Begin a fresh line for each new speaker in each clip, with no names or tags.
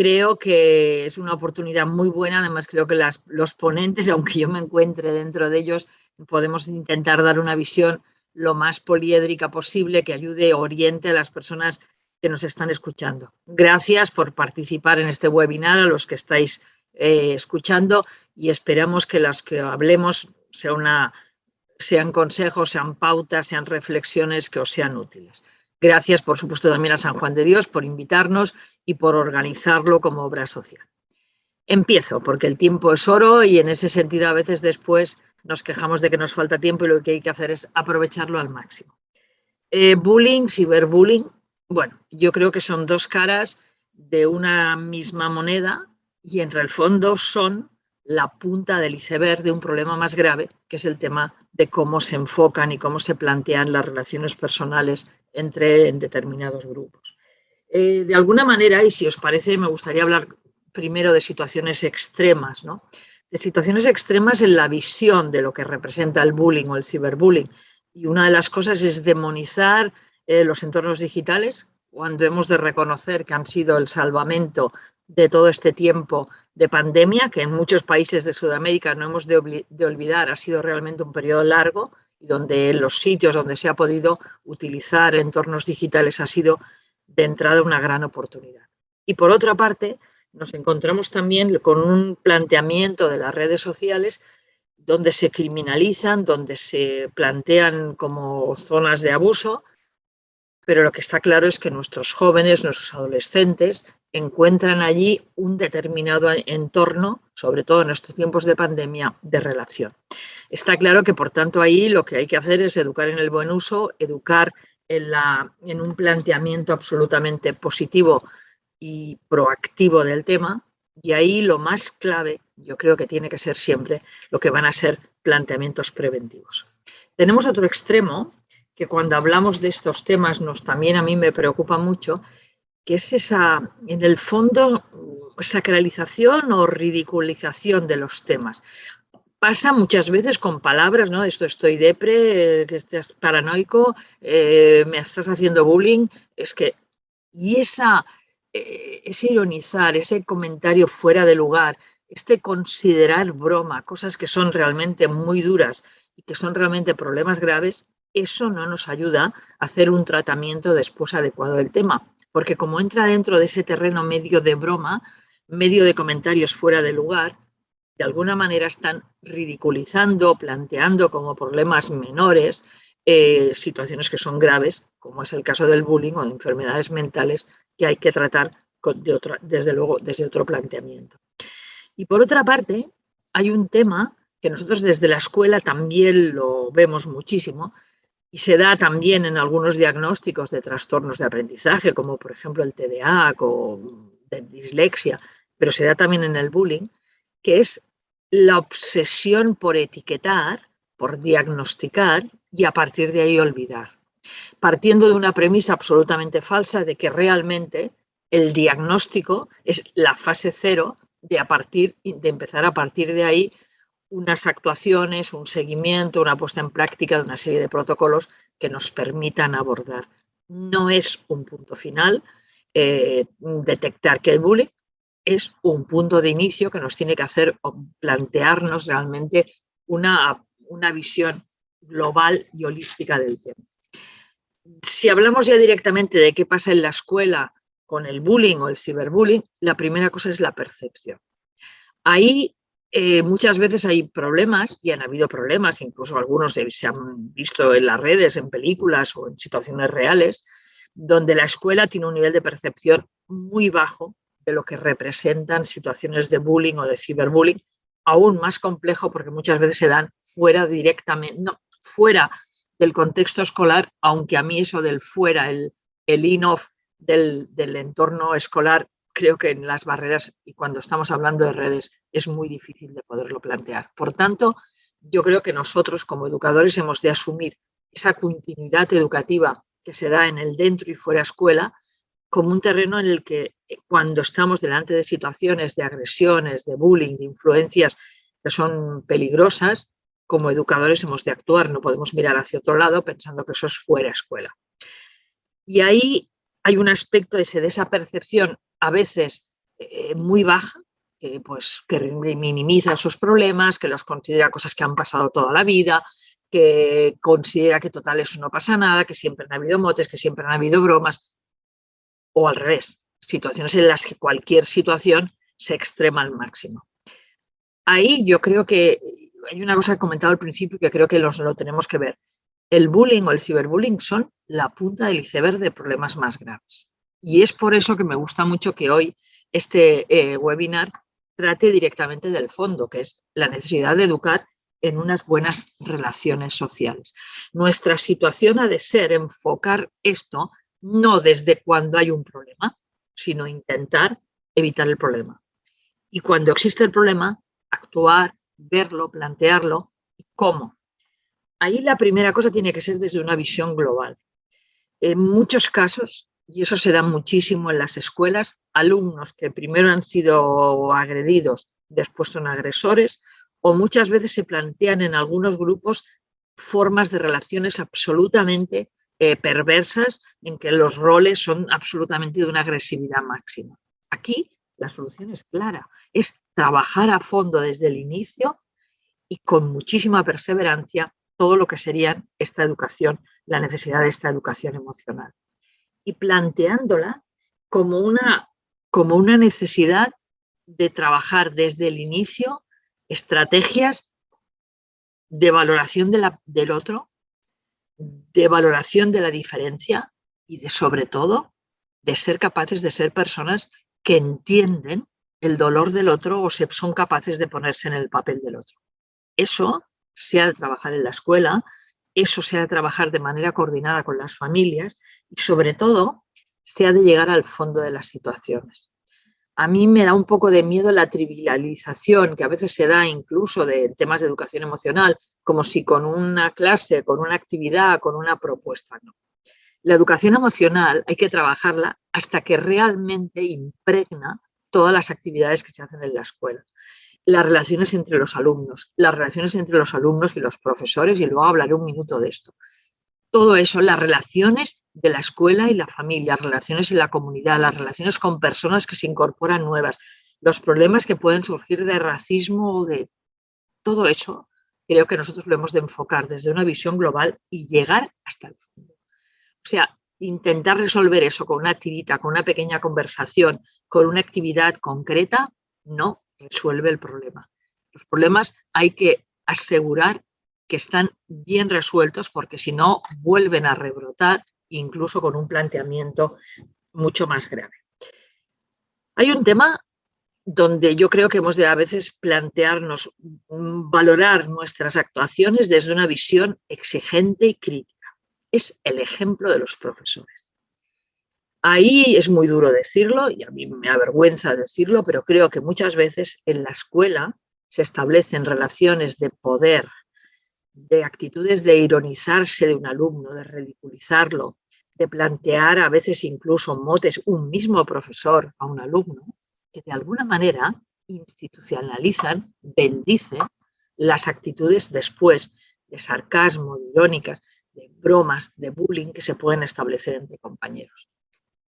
creo que es una oportunidad muy buena. Además, creo que los ponentes, aunque yo me encuentre dentro de ellos, podemos intentar dar una visión lo más poliédrica posible que ayude, oriente a las personas que nos están escuchando. Gracias por participar en este webinar, a los que estáis eh, escuchando y esperamos que las que hablemos sean consejos, sean pautas, sean reflexiones que os sean útiles. Gracias, por supuesto, también a San Juan de Dios por invitarnos y por organizarlo como obra social. Empiezo, porque el tiempo es oro y en ese sentido a veces después nos quejamos de que nos falta tiempo y lo que hay que hacer es aprovecharlo al máximo. Eh, bullying, ciberbullying, bueno, yo creo que son dos caras de una misma moneda y entre el fondo son la punta del iceberg de un problema más grave, que es el tema de cómo se enfocan y cómo se plantean las relaciones personales entre determinados grupos. Eh, de alguna manera, y si os parece, me gustaría hablar primero de situaciones extremas, ¿no? de situaciones extremas en la visión de lo que representa el bullying o el ciberbullying. Y una de las cosas es demonizar eh, los entornos digitales, cuando hemos de reconocer que han sido el salvamento de todo este tiempo de pandemia, que en muchos países de Sudamérica no hemos de, olvidar, ha sido realmente un periodo largo y donde los sitios donde se ha podido utilizar entornos digitales ha sido de entrada una gran oportunidad. Y por otra parte, nos encontramos también con un planteamiento de las redes sociales donde se criminalizan, donde se plantean como zonas de abuso, pero lo que está claro es que nuestros jóvenes, nuestros adolescentes, encuentran allí un determinado entorno, sobre todo en estos tiempos de pandemia, de relación. Está claro que, por tanto, ahí lo que hay que hacer es educar en el buen uso, educar en, en un planteamiento absolutamente positivo y proactivo del tema, y ahí lo más clave, yo creo que tiene que ser siempre lo que van a ser planteamientos preventivos. Tenemos otro extremo que cuando hablamos de estos temas nos también a mí me preocupa mucho, que es esa, en el fondo, sacralización o ridiculización de los temas. Pasa muchas veces con palabras, ¿no? Esto estoy depre, que estás paranoico, eh, me estás haciendo bullying. Es que, y esa, eh, ese ironizar, ese comentario fuera de lugar, este considerar broma, cosas que son realmente muy duras y que son realmente problemas graves, eso no nos ayuda a hacer un tratamiento después adecuado del tema, porque como entra dentro de ese terreno medio de broma, medio de comentarios fuera de lugar, de alguna manera están ridiculizando, planteando como problemas menores eh, situaciones que son graves, como es el caso del bullying o de enfermedades mentales que hay que tratar desde luego desde otro planteamiento. Y por otra parte, hay un tema que nosotros desde la escuela también lo vemos muchísimo, y se da también en algunos diagnósticos de trastornos de aprendizaje, como por ejemplo el TDA o de dislexia, pero se da también en el bullying, que es la obsesión por etiquetar, por diagnosticar y a partir de ahí olvidar. Partiendo de una premisa absolutamente falsa de que realmente el diagnóstico es la fase cero de, a partir, de empezar a partir de ahí unas actuaciones, un seguimiento, una puesta en práctica de una serie de protocolos que nos permitan abordar. No es un punto final eh, detectar que hay bullying, es un punto de inicio que nos tiene que hacer plantearnos realmente una, una visión global y holística del tema. Si hablamos ya directamente de qué pasa en la escuela con el bullying o el ciberbullying, la primera cosa es la percepción. Ahí eh, muchas veces hay problemas, y han habido problemas, incluso algunos se han visto en las redes, en películas o en situaciones reales, donde la escuela tiene un nivel de percepción muy bajo de lo que representan situaciones de bullying o de ciberbullying, aún más complejo porque muchas veces se dan fuera directamente, no, fuera del contexto escolar, aunque a mí eso del fuera, el, el in-off del, del entorno escolar creo que en las barreras y cuando estamos hablando de redes es muy difícil de poderlo plantear. Por tanto, yo creo que nosotros como educadores hemos de asumir esa continuidad educativa que se da en el dentro y fuera escuela como un terreno en el que eh, cuando estamos delante de situaciones de agresiones, de bullying, de influencias que son peligrosas, como educadores hemos de actuar, no podemos mirar hacia otro lado pensando que eso es fuera escuela. Y ahí hay un aspecto ese de esa percepción a veces eh, muy baja, que, pues, que minimiza sus problemas, que los considera cosas que han pasado toda la vida, que considera que total eso no pasa nada, que siempre han habido motes, que siempre han habido bromas, o al revés, situaciones en las que cualquier situación se extrema al máximo. Ahí yo creo que hay una cosa que he comentado al principio que creo que los, lo tenemos que ver. El bullying o el ciberbullying son la punta del iceberg de problemas más graves. Y es por eso que me gusta mucho que hoy este eh, webinar trate directamente del fondo, que es la necesidad de educar en unas buenas relaciones sociales. Nuestra situación ha de ser enfocar esto no desde cuando hay un problema, sino intentar evitar el problema. Y cuando existe el problema, actuar, verlo, plantearlo. ¿Cómo? Ahí la primera cosa tiene que ser desde una visión global. En muchos casos, y eso se da muchísimo en las escuelas, alumnos que primero han sido agredidos, después son agresores, o muchas veces se plantean en algunos grupos formas de relaciones absolutamente eh, perversas en que los roles son absolutamente de una agresividad máxima. Aquí la solución es clara, es trabajar a fondo desde el inicio y con muchísima perseverancia todo lo que sería esta educación, la necesidad de esta educación emocional. Y planteándola como una, como una necesidad de trabajar desde el inicio estrategias de valoración del otro, de valoración de la diferencia y de sobre todo de ser capaces de ser personas que entienden el dolor del otro o se son capaces de ponerse en el papel del otro. Eso se ha de trabajar en la escuela, eso se ha de trabajar de manera coordinada con las familias y sobre todo se ha de llegar al fondo de las situaciones a mí me da un poco de miedo la trivialización que a veces se da incluso de temas de educación emocional, como si con una clase, con una actividad, con una propuesta, no. La educación emocional hay que trabajarla hasta que realmente impregna todas las actividades que se hacen en la escuela. Las relaciones entre los alumnos, las relaciones entre los alumnos y los profesores, y luego hablaré un minuto de esto todo eso, las relaciones de la escuela y la familia, las relaciones en la comunidad, las relaciones con personas que se incorporan nuevas, los problemas que pueden surgir de racismo o de todo eso, creo que nosotros lo hemos de enfocar desde una visión global y llegar hasta el fondo. O sea, intentar resolver eso con una tirita, con una pequeña conversación, con una actividad concreta, no resuelve el problema. Los problemas hay que asegurar que están bien resueltos porque si no vuelven a rebrotar incluso con un planteamiento mucho más grave. Hay un tema donde yo creo que hemos de a veces plantearnos, mm, valorar nuestras actuaciones desde una visión exigente y crítica. Es el ejemplo de los profesores. Ahí es muy duro decirlo y a mí me avergüenza decirlo, pero creo que muchas veces en la escuela se establecen relaciones de poder de actitudes de ironizarse de un alumno, de ridiculizarlo, de plantear a veces incluso motes un mismo profesor a un alumno, que de alguna manera institucionalizan, bendicen las actitudes después de sarcasmo, de irónicas, de bromas, de bullying que se pueden establecer entre compañeros.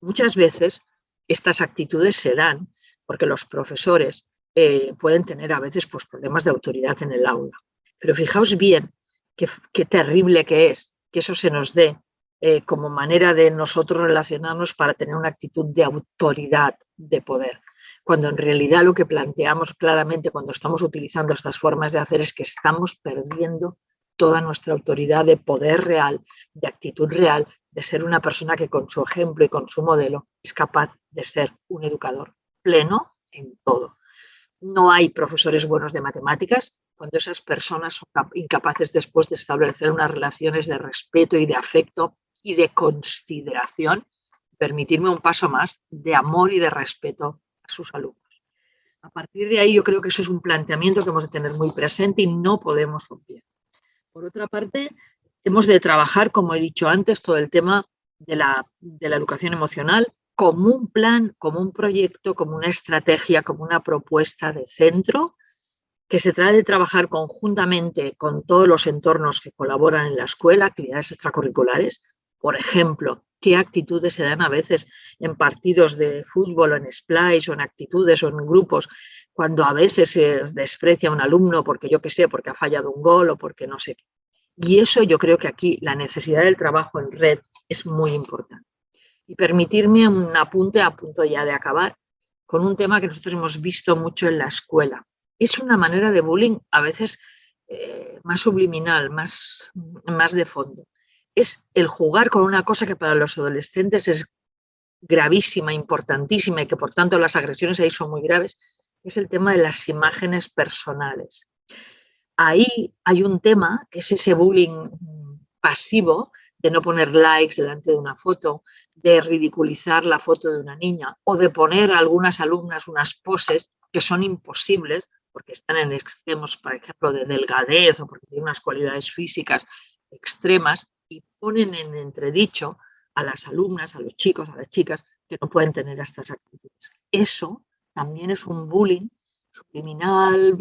Muchas veces estas actitudes se dan porque los profesores eh, pueden tener a veces pues, problemas de autoridad en el aula pero fijaos bien qué, terrible que es que eso se nos dé eh, como manera de nosotros relacionarnos para tener una actitud de autoridad, de poder. Cuando en realidad lo que planteamos claramente cuando estamos utilizando estas formas de hacer es que estamos perdiendo toda nuestra autoridad de poder real, de actitud real, de ser una persona que con su ejemplo y con su modelo es capaz de ser un educador pleno en todo. No hay profesores buenos de matemáticas, cuando esas personas son incapaces después de establecer unas relaciones de respeto y de afecto y de consideración, permitirme un paso más, de amor y de respeto a sus alumnos. A partir de ahí yo creo que eso es un planteamiento que hemos de tener muy presente y no podemos obviar. Por otra parte, hemos de trabajar, como he dicho antes, todo el tema de la, de la educación emocional como un plan, como un proyecto, como una estrategia, como una propuesta de centro que se trata de trabajar conjuntamente con todos los entornos que colaboran en la escuela, actividades extracurriculares, por ejemplo, qué actitudes se dan a veces en partidos de fútbol o en splice o en actitudes o en grupos, cuando a veces se desprecia a un alumno porque yo qué sé, porque ha fallado un gol o porque no sé qué. Y eso yo creo que aquí la necesidad del trabajo en red es muy importante. Y permitirme un apunte a punto ya de acabar con un tema que nosotros hemos visto mucho en la escuela. Es una manera de bullying a veces eh, más subliminal, más, más de fondo es el jugar con una cosa que para los adolescentes es gravísima, importantísima y que por tanto las agresiones ahí son muy graves, es el tema de las imágenes personales. Ahí hay un tema que es ese bullying pasivo de no poner likes delante de una foto, de ridiculizar la foto de una niña o de poner a algunas alumnas unas poses que son imposibles porque están en extremos, por ejemplo, de delgadez o porque tienen unas cualidades físicas extremas y ponen en entredicho a las alumnas, a los chicos, a las chicas que no pueden tener estas actitudes. Eso también es un bullying subliminal,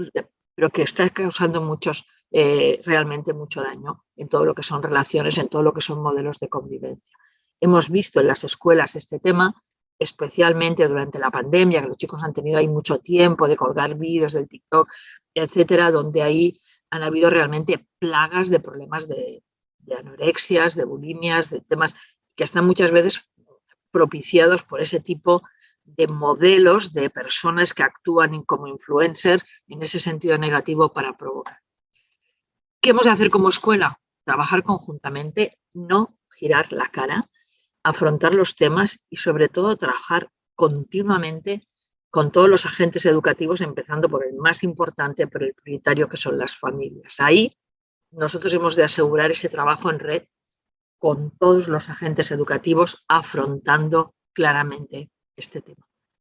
pero que está causando muchos, eh, realmente mucho daño en todo lo que son relaciones, en todo lo que son modelos de convivencia. Hemos visto en las escuelas este tema, especialmente durante la pandemia, que los chicos han tenido ahí mucho tiempo de colgar vídeos del TikTok, etcétera, donde ahí han habido realmente plagas de problemas de, de anorexias, de bulimias, de temas que están muchas veces propiciados por ese tipo de modelos de personas que actúan como influencers en ese sentido negativo para provocar. ¿Qué hemos de hacer como escuela? Trabajar conjuntamente, no girar la cara, afrontar los temas y sobre todo trabajar continuamente con todos los agentes educativos, empezando por el más importante, por el prioritario que son las familias. Ahí nosotros hemos de asegurar ese trabajo en red con todos los agentes educativos afrontando claramente este tema.